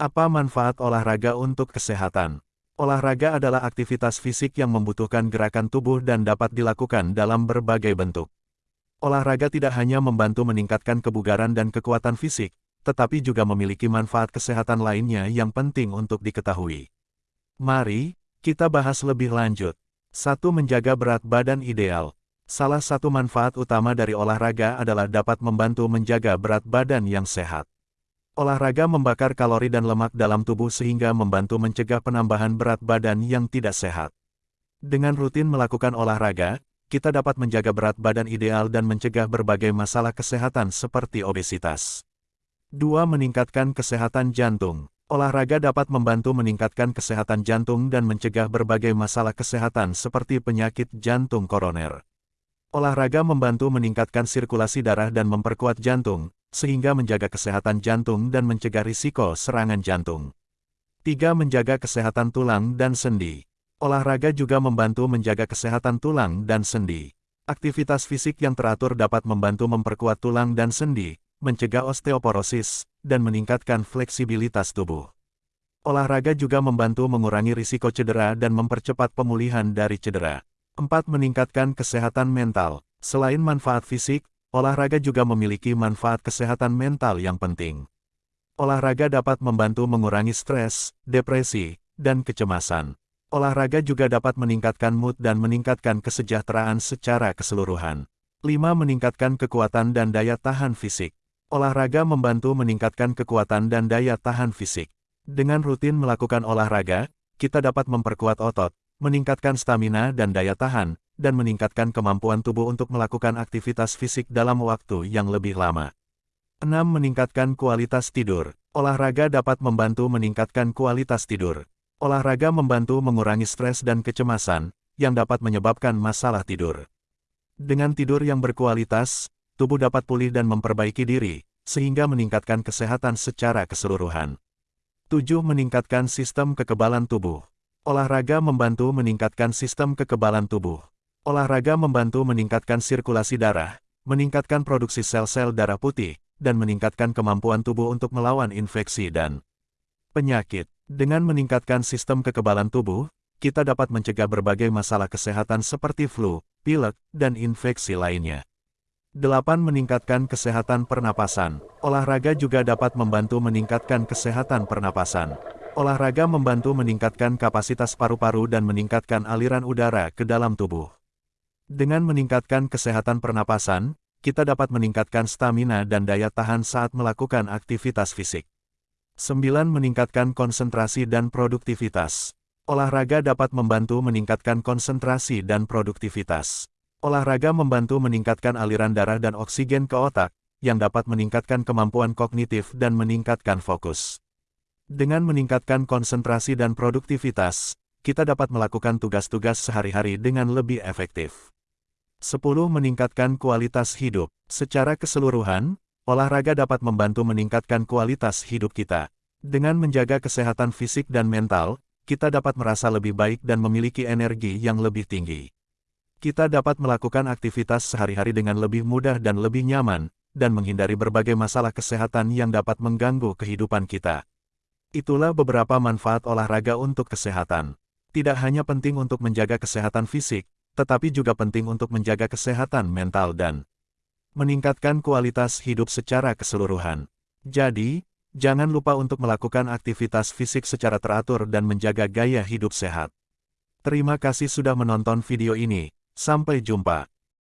Apa manfaat olahraga untuk kesehatan? Olahraga adalah aktivitas fisik yang membutuhkan gerakan tubuh dan dapat dilakukan dalam berbagai bentuk. Olahraga tidak hanya membantu meningkatkan kebugaran dan kekuatan fisik, tetapi juga memiliki manfaat kesehatan lainnya yang penting untuk diketahui. Mari, kita bahas lebih lanjut. 1. Menjaga berat badan ideal. Salah satu manfaat utama dari olahraga adalah dapat membantu menjaga berat badan yang sehat. Olahraga membakar kalori dan lemak dalam tubuh sehingga membantu mencegah penambahan berat badan yang tidak sehat. Dengan rutin melakukan olahraga, kita dapat menjaga berat badan ideal dan mencegah berbagai masalah kesehatan seperti obesitas. 2. Meningkatkan kesehatan jantung. Olahraga dapat membantu meningkatkan kesehatan jantung dan mencegah berbagai masalah kesehatan seperti penyakit jantung koroner. Olahraga membantu meningkatkan sirkulasi darah dan memperkuat jantung, sehingga menjaga kesehatan jantung dan mencegah risiko serangan jantung. 3. Menjaga kesehatan tulang dan sendi. Olahraga juga membantu menjaga kesehatan tulang dan sendi. Aktivitas fisik yang teratur dapat membantu memperkuat tulang dan sendi, mencegah osteoporosis, dan meningkatkan fleksibilitas tubuh. Olahraga juga membantu mengurangi risiko cedera dan mempercepat pemulihan dari cedera. 4. Meningkatkan kesehatan mental. Selain manfaat fisik, olahraga juga memiliki manfaat kesehatan mental yang penting. Olahraga dapat membantu mengurangi stres, depresi, dan kecemasan. Olahraga juga dapat meningkatkan mood dan meningkatkan kesejahteraan secara keseluruhan. 5. Meningkatkan kekuatan dan daya tahan fisik. Olahraga membantu meningkatkan kekuatan dan daya tahan fisik. Dengan rutin melakukan olahraga, kita dapat memperkuat otot, meningkatkan stamina dan daya tahan, dan meningkatkan kemampuan tubuh untuk melakukan aktivitas fisik dalam waktu yang lebih lama. 6. Meningkatkan kualitas tidur. Olahraga dapat membantu meningkatkan kualitas tidur. Olahraga membantu mengurangi stres dan kecemasan, yang dapat menyebabkan masalah tidur. Dengan tidur yang berkualitas, tubuh dapat pulih dan memperbaiki diri, sehingga meningkatkan kesehatan secara keseluruhan. 7. Meningkatkan sistem kekebalan tubuh. Olahraga membantu meningkatkan sistem kekebalan tubuh. Olahraga membantu meningkatkan sirkulasi darah, meningkatkan produksi sel-sel darah putih, dan meningkatkan kemampuan tubuh untuk melawan infeksi dan penyakit. Dengan meningkatkan sistem kekebalan tubuh, kita dapat mencegah berbagai masalah kesehatan seperti flu, pilek, dan infeksi lainnya. 8. Meningkatkan kesehatan pernapasan. Olahraga juga dapat membantu meningkatkan kesehatan pernapasan. Olahraga membantu meningkatkan kapasitas paru-paru dan meningkatkan aliran udara ke dalam tubuh. Dengan meningkatkan kesehatan pernapasan, kita dapat meningkatkan stamina dan daya tahan saat melakukan aktivitas fisik. 9. Meningkatkan konsentrasi dan produktivitas. Olahraga dapat membantu meningkatkan konsentrasi dan produktivitas. Olahraga membantu meningkatkan aliran darah dan oksigen ke otak, yang dapat meningkatkan kemampuan kognitif dan meningkatkan fokus. Dengan meningkatkan konsentrasi dan produktivitas, kita dapat melakukan tugas-tugas sehari-hari dengan lebih efektif. 10. Meningkatkan kualitas hidup. Secara keseluruhan, olahraga dapat membantu meningkatkan kualitas hidup kita. Dengan menjaga kesehatan fisik dan mental, kita dapat merasa lebih baik dan memiliki energi yang lebih tinggi. Kita dapat melakukan aktivitas sehari-hari dengan lebih mudah dan lebih nyaman, dan menghindari berbagai masalah kesehatan yang dapat mengganggu kehidupan kita. Itulah beberapa manfaat olahraga untuk kesehatan. Tidak hanya penting untuk menjaga kesehatan fisik, tetapi juga penting untuk menjaga kesehatan mental dan meningkatkan kualitas hidup secara keseluruhan. Jadi, jangan lupa untuk melakukan aktivitas fisik secara teratur dan menjaga gaya hidup sehat. Terima kasih sudah menonton video ini. Sampai jumpa.